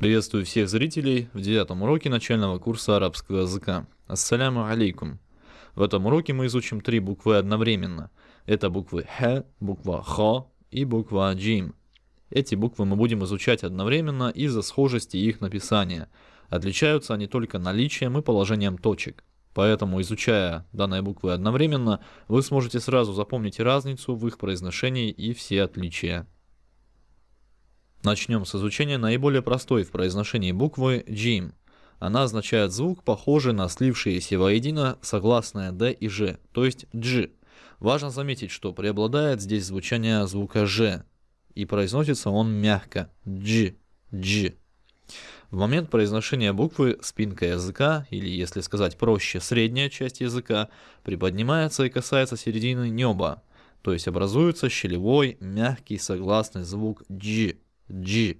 Приветствую всех зрителей в девятом уроке начального курса арабского языка. Ассаляму алейкум. В этом уроке мы изучим три буквы одновременно. Это буквы Х, буква Х и буква Джим. Эти буквы мы будем изучать одновременно из-за схожести их написания. Отличаются они только наличием и положением точек. Поэтому, изучая данные буквы одновременно, вы сможете сразу запомнить разницу в их произношении и все отличия. Начнем с изучения наиболее простой в произношении буквы «джим». Она означает звук, похожий на слившиеся воедино согласные «д» и «ж», то есть «дж». Важно заметить, что преобладает здесь звучание звука «ж», и произносится он мягко «дж», «дж». В момент произношения буквы спинка языка, или если сказать проще, средняя часть языка, приподнимается и касается середины неба, то есть образуется щелевой, мягкий согласный звук «дж», G.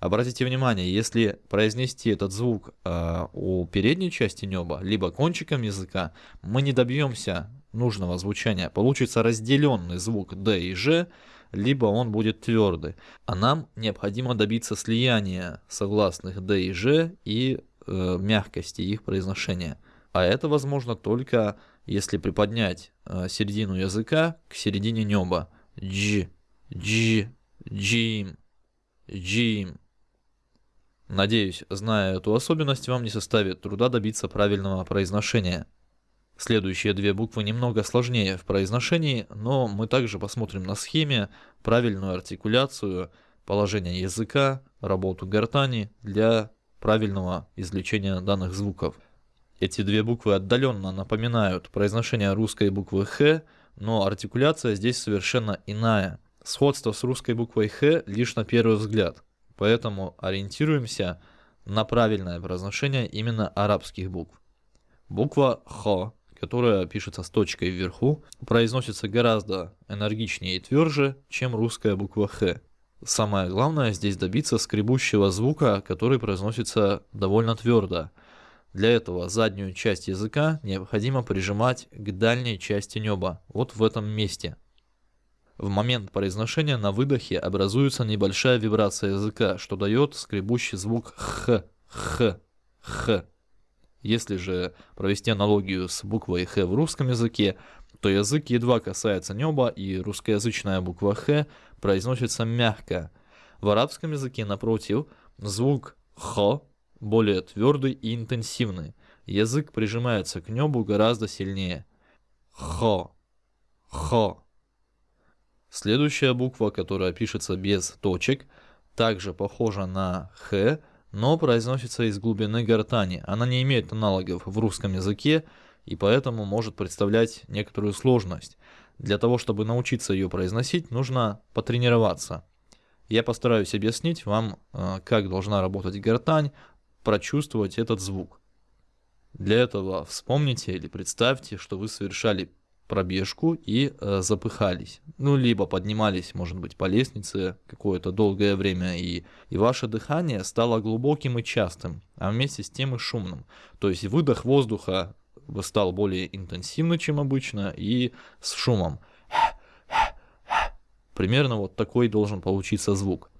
Обратите внимание, если произнести этот звук э, у передней части неба, либо кончиком языка, мы не добьемся нужного звучания. Получится разделенный звук D и G, либо он будет твердый. А нам необходимо добиться слияния согласных D и G и э, мягкости их произношения. А это возможно только если приподнять э, середину языка к середине неба. G, G, G. Джим. Надеюсь, зная эту особенность, вам не составит труда добиться правильного произношения. Следующие две буквы немного сложнее в произношении, но мы также посмотрим на схеме правильную артикуляцию, положение языка, работу гортани для правильного извлечения данных звуков. Эти две буквы отдаленно напоминают произношение русской буквы «х», но артикуляция здесь совершенно иная. Сходство с русской буквой «х» лишь на первый взгляд, поэтому ориентируемся на правильное произношение именно арабских букв. Буква «х», которая пишется с точкой вверху, произносится гораздо энергичнее и тверже, чем русская буква «х». Самое главное здесь добиться скребущего звука, который произносится довольно твердо. Для этого заднюю часть языка необходимо прижимать к дальней части неба, вот в этом месте – в момент произношения на выдохе образуется небольшая вибрация языка, что дает скребущий звук «х», «х», «х». Если же провести аналогию с буквой «х» в русском языке, то язык едва касается неба, и русскоязычная буква «х» произносится мягко. В арабском языке, напротив, звук «х» более твердый и интенсивный. Язык прижимается к небу гораздо сильнее. «Х», «х». Следующая буква, которая пишется без точек, также похожа на «х», но произносится из глубины гортани. Она не имеет аналогов в русском языке и поэтому может представлять некоторую сложность. Для того, чтобы научиться ее произносить, нужно потренироваться. Я постараюсь объяснить вам, э, как должна работать гортань, прочувствовать этот звук. Для этого вспомните или представьте, что вы совершали пробежку и э, запыхались. Ну, либо поднимались, может быть, по лестнице какое-то долгое время, и, и ваше дыхание стало глубоким и частым, а вместе с тем и шумным. То есть выдох воздуха стал более интенсивным, чем обычно, и с шумом. Примерно вот такой должен получиться звук.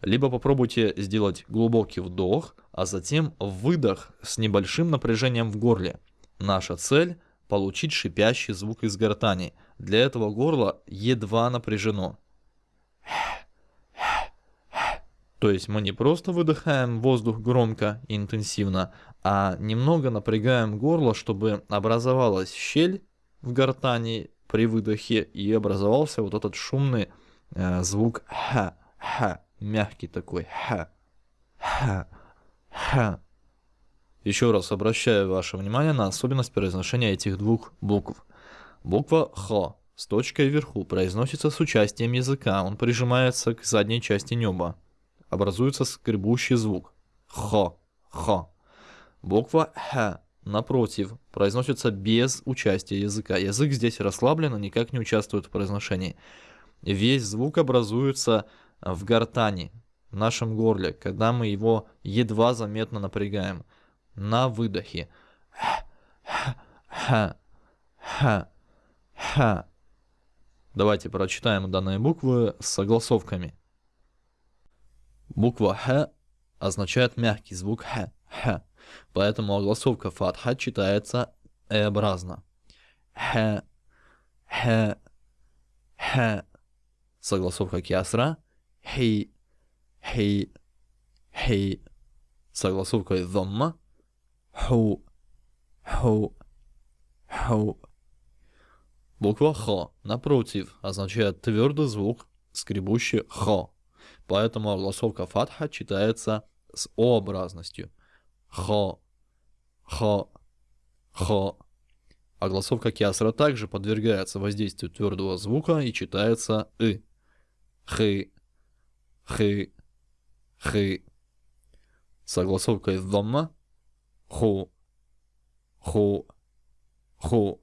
Либо попробуйте сделать глубокий вдох, а затем выдох с небольшим напряжением в горле. Наша цель получить шипящий звук из гортани. Для этого горло едва напряжено. То есть мы не просто выдыхаем воздух громко и интенсивно, а немного напрягаем горло, чтобы образовалась щель в гортани при выдохе и образовался вот этот шумный э, звук ха, ха, мягкий такой ха, ха, ха. Еще раз обращаю ваше внимание на особенность произношения этих двух букв. Буква Х с точкой вверху произносится с участием языка, он прижимается к задней части неба. Образуется скребущий звук. Х, Х. Буква Х, напротив, произносится без участия языка. Язык здесь расслаблен и никак не участвует в произношении. Весь звук образуется в гортани, в нашем горле, когда мы его едва заметно напрягаем на выдохе. Давайте прочитаем данные буквы с согласовками. Буква Х означает мягкий звук х, х. Поэтому огласовка фатха читается э-образно. Х, х, х. Согласовка кясра хи, хи, хи. Согласовка дhamma ху, ху, ху. Буква Х, напротив, означает твердый звук, скребущий Х. Поэтому огласовка фатха читается с О-образностью. Х, Х, Х. Огласовка кясра также подвергается воздействию твердого звука и читается И. Хы, Хы, Хы. С огласовкой дhamma ху, ху, ху.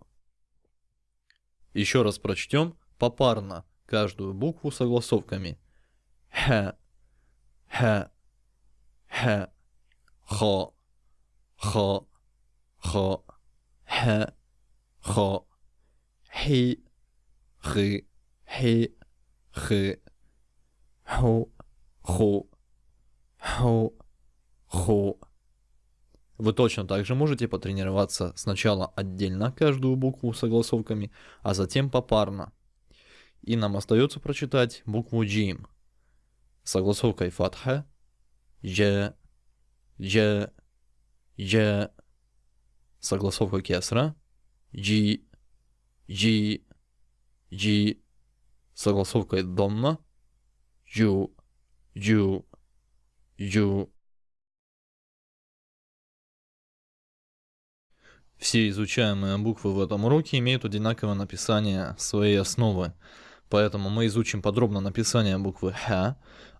Еще раз прочтем попарно каждую букву согласовками. Х, х, х, хо, хо, хо, х, хо, хи, хи, хи, хи, ху, ху, ху, ху. Вы точно так же можете потренироваться сначала отдельно каждую букву с согласовками, а затем попарно. И нам остается прочитать букву джим. Согласовкой фатха, ж, ж, ж. Согласовка кесра, джи, джи, джи. Согласовкой домна, джу, джу, джу. Все изучаемые буквы в этом уроке имеют одинаковое написание своей основы. Поэтому мы изучим подробно написание буквы Х,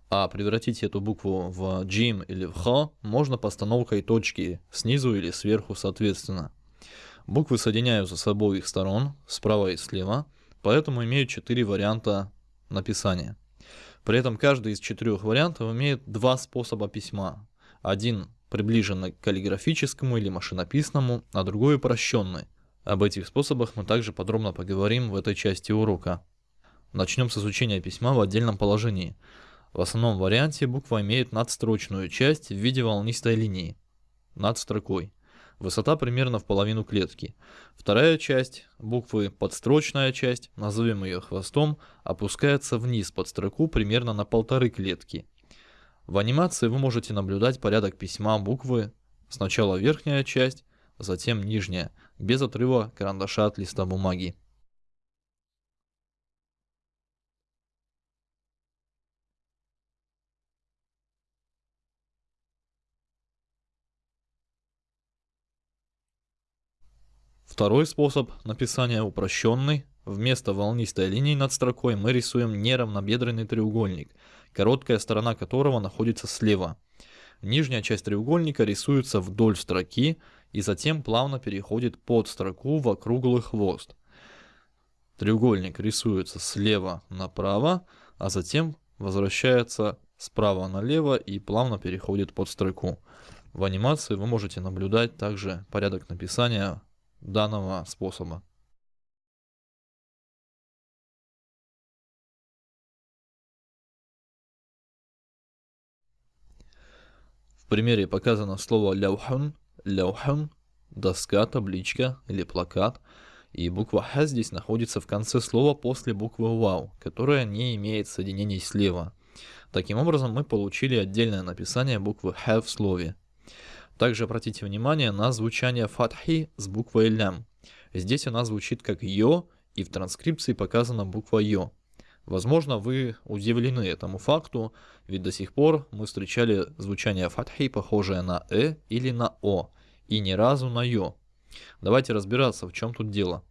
а превратить эту букву в джим или в х можно постановкой точки снизу или сверху соответственно. Буквы соединяются с обоих сторон, справа и слева, поэтому имеют четыре варианта написания. При этом каждый из четырех вариантов имеет два способа письма. Один приближенный к каллиграфическому или машинописному, а другой упрощенный. Об этих способах мы также подробно поговорим в этой части урока. Начнем с изучения письма в отдельном положении. В основном варианте буква имеет надстрочную часть в виде волнистой линии над строкой. Высота примерно в половину клетки. Вторая часть буквы, подстрочная часть, назовем ее хвостом, опускается вниз под строку примерно на полторы клетки. В анимации вы можете наблюдать порядок письма буквы, сначала верхняя часть, затем нижняя, без отрыва карандаша от листа бумаги. Второй способ написания упрощенный. Вместо волнистой линии над строкой мы рисуем неравнобедренный треугольник – короткая сторона которого находится слева. Нижняя часть треугольника рисуется вдоль строки и затем плавно переходит под строку в округлый хвост. Треугольник рисуется слева направо, а затем возвращается справа налево и плавно переходит под строку. В анимации вы можете наблюдать также порядок написания данного способа. Примере показано слово ляухун, ляухун, доска, табличка или плакат. И буква Х здесь находится в конце слова после буквы Вау, которая не имеет соединений слева. Таким образом, мы получили отдельное написание буквы Х в слове. Также обратите внимание на звучание фатхи с буквой лям. Здесь она звучит как йо, и в транскрипции показана буква йо. Возможно, вы удивлены этому факту, ведь до сих пор мы встречали звучание фатхи, похожее на «э» или на «о», и ни разу на «ё». Давайте разбираться, в чем тут дело.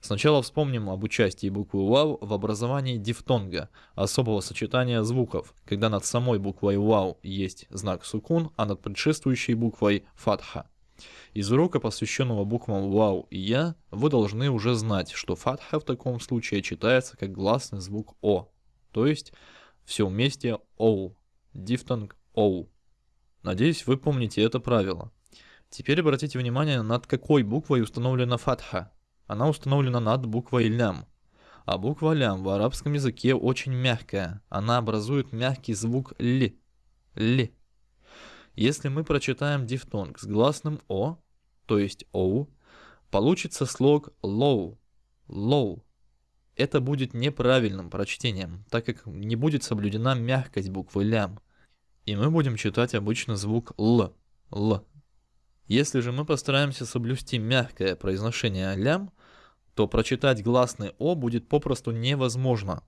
Сначала вспомним об участии буквы «вау» в образовании дифтонга, особого сочетания звуков, когда над самой буквой «вау» есть знак сукун, а над предшествующей буквой «фатха». Из урока, посвященного буквам «Вау» и «Я», вы должны уже знать, что фатха в таком случае читается как гласный звук «О», то есть все вместе «Оу», дифтонг «Оу». Надеюсь, вы помните это правило. Теперь обратите внимание, над какой буквой установлена фатха. Она установлена над буквой «лям». А буква «лям» в арабском языке очень мягкая. Она образует мягкий звук «ли». «Ли». Если мы прочитаем дифтонг с гласным О, то есть Оу, получится слог low, low. Это будет неправильным прочтением, так как не будет соблюдена мягкость буквы лям. И мы будем читать обычно звук Л, Л. Если же мы постараемся соблюсти мягкое произношение лям, то прочитать гласный О будет попросту невозможно.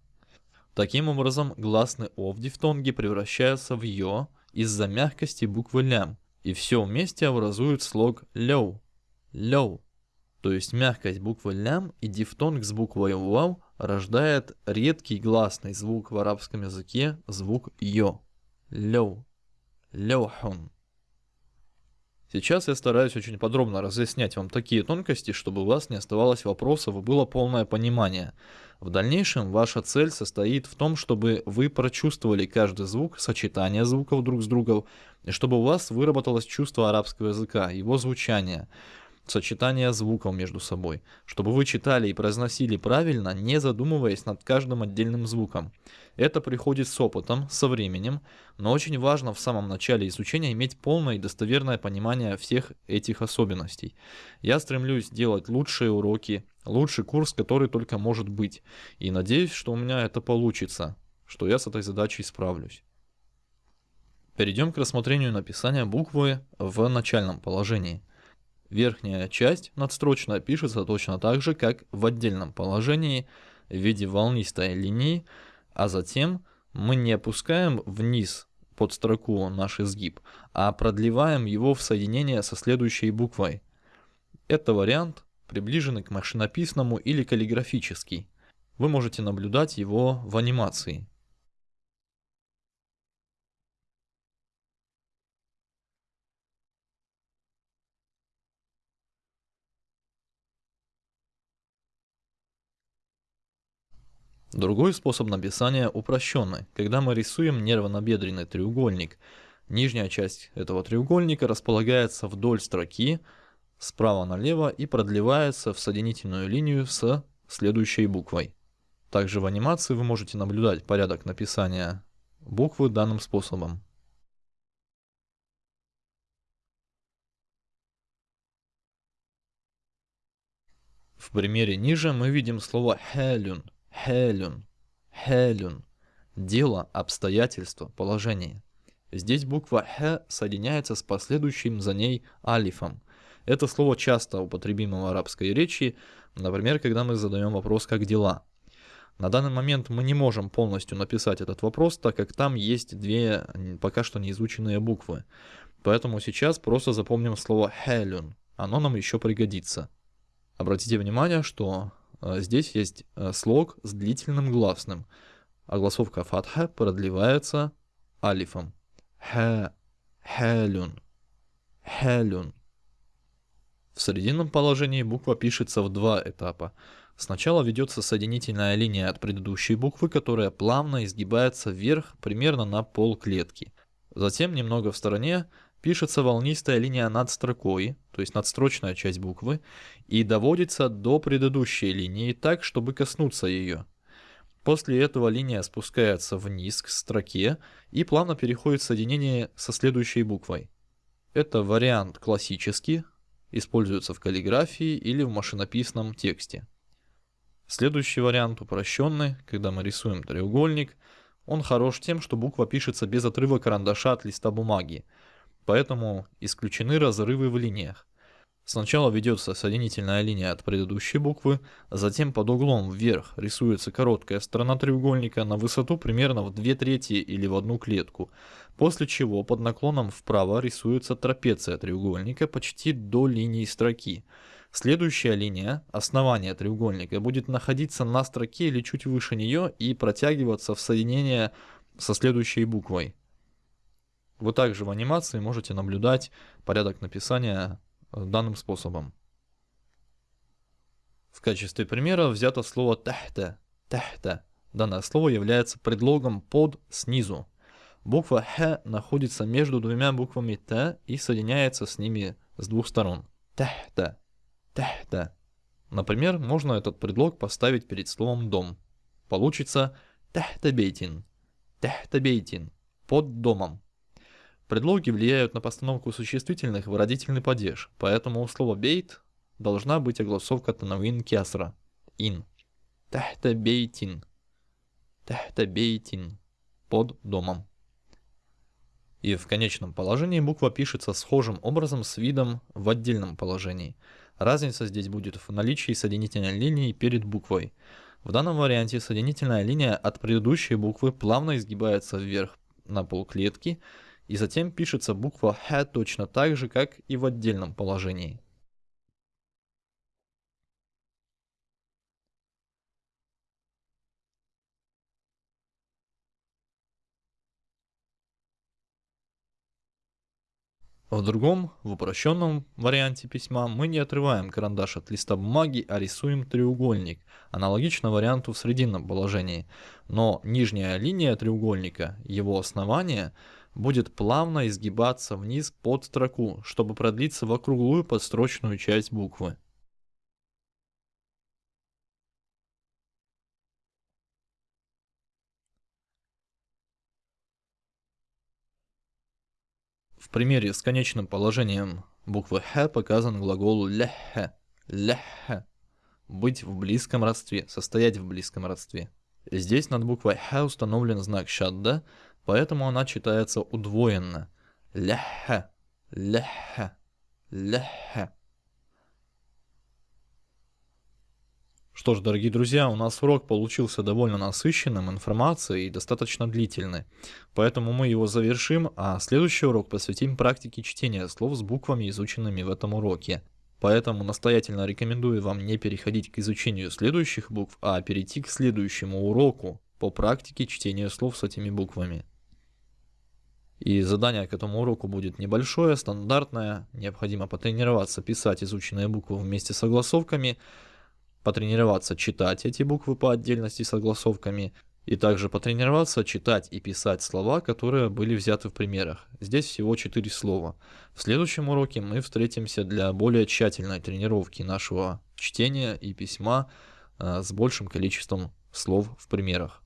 Таким образом, гласный О в дифтонге превращается в Ё из-за мягкости буквы лям, и все вместе образует слог лёу, лёу. То есть мягкость буквы лям и дифтонг с буквой вау рождает редкий гласный звук в арабском языке, звук ё, лёу, лёхун. Сейчас я стараюсь очень подробно разъяснять вам такие тонкости, чтобы у вас не оставалось вопросов и было полное понимание. В дальнейшем ваша цель состоит в том, чтобы вы прочувствовали каждый звук, сочетание звуков друг с другом, и чтобы у вас выработалось чувство арабского языка, его звучания сочетание звуков между собой, чтобы вы читали и произносили правильно, не задумываясь над каждым отдельным звуком. Это приходит с опытом, со временем, но очень важно в самом начале изучения иметь полное и достоверное понимание всех этих особенностей. Я стремлюсь делать лучшие уроки, лучший курс, который только может быть, и надеюсь, что у меня это получится, что я с этой задачей справлюсь. Перейдем к рассмотрению написания буквы в начальном положении. Верхняя часть надстрочная пишется точно так же, как в отдельном положении в виде волнистой линии, а затем мы не опускаем вниз под строку наш изгиб, а продлеваем его в соединение со следующей буквой. Это вариант, приближенный к машинописному или каллиграфический. Вы можете наблюдать его в анимации. Другой способ написания упрощенный, когда мы рисуем нервно-бедренный треугольник. Нижняя часть этого треугольника располагается вдоль строки справа налево и продлевается в соединительную линию с следующей буквой. Также в анимации вы можете наблюдать порядок написания буквы данным способом. В примере ниже мы видим слово «хелюн», Хелюн. Хелюн. Дело, обстоятельство, положение. Здесь буква Х соединяется с последующим за ней алифом. Это слово часто употребимо в арабской речи, например, когда мы задаем вопрос «как дела?». На данный момент мы не можем полностью написать этот вопрос, так как там есть две пока что неизученные буквы. Поэтому сейчас просто запомним слово «хелюн». Оно нам еще пригодится. Обратите внимание, что здесь есть а, слог с длительным гласным, а гласовка фатха продлевается алифом. Ха, хелюн, хелюн. В срединном положении буква пишется в два этапа. Сначала ведется соединительная линия от предыдущей буквы, которая плавно изгибается вверх примерно на пол клетки. Затем немного в стороне пишется волнистая линия над строкой, то есть надстрочная часть буквы, и доводится до предыдущей линии так, чтобы коснуться ее. После этого линия спускается вниз к строке и плавно переходит в соединение со следующей буквой. Это вариант классический, используется в каллиграфии или в машинописном тексте. Следующий вариант упрощенный, когда мы рисуем треугольник, он хорош тем, что буква пишется без отрыва карандаша от листа бумаги, поэтому исключены разрывы в линиях. Сначала ведется соединительная линия от предыдущей буквы, затем под углом вверх рисуется короткая сторона треугольника на высоту примерно в 2 трети или в одну клетку, после чего под наклоном вправо рисуется трапеция треугольника почти до линии строки. Следующая линия, основание треугольника, будет находиться на строке или чуть выше нее и протягиваться в соединение со следующей буквой. Вы также в анимации можете наблюдать порядок написания э, данным способом. В качестве примера взято слово «тахта». «Тахта». Данное слово является предлогом «под» снизу. Буква «х» находится между двумя буквами «т» и соединяется с ними с двух сторон. «Тахта». «Тахта». Например, можно этот предлог поставить перед словом «дом». Получится «тахта бейтин». «Тахта бейтин» – «под домом». Предлоги влияют на постановку существительных в родительный падеж, поэтому у слова бейт должна быть огласовка танавин кясра. Ин. Тахта бейтин. Тахта бейтин. Под домом. И в конечном положении буква пишется схожим образом с видом в отдельном положении. Разница здесь будет в наличии соединительной линии перед буквой. В данном варианте соединительная линия от предыдущей буквы плавно изгибается вверх на полклетки, и затем пишется буква Х точно так же, как и в отдельном положении. В другом, в упрощенном варианте письма мы не отрываем карандаш от листа бумаги, а рисуем треугольник, аналогично варианту в срединном положении. Но нижняя линия треугольника, его основание, будет плавно изгибаться вниз под строку, чтобы продлиться в округлую подстрочную часть буквы. В примере с конечным положением буквы «х» показан глагол «ляхэ», «ляхэ» – быть в близком родстве, состоять в близком родстве. Здесь над буквой «х» установлен знак «шадда», поэтому она читается удвоенно. «Ляхэ», «ляхэ», «ляхэ». Что ж, дорогие друзья, у нас урок получился довольно насыщенным информацией и достаточно длительный. Поэтому мы его завершим, а следующий урок посвятим практике чтения слов с буквами, изученными в этом уроке. Поэтому настоятельно рекомендую вам не переходить к изучению следующих букв, а перейти к следующему уроку по практике чтения слов с этими буквами. И задание к этому уроку будет небольшое, стандартное. Необходимо потренироваться писать изученные буквы вместе с согласовками – потренироваться читать эти буквы по отдельности с согласовками, и также потренироваться читать и писать слова, которые были взяты в примерах. Здесь всего 4 слова. В следующем уроке мы встретимся для более тщательной тренировки нашего чтения и письма э, с большим количеством слов в примерах.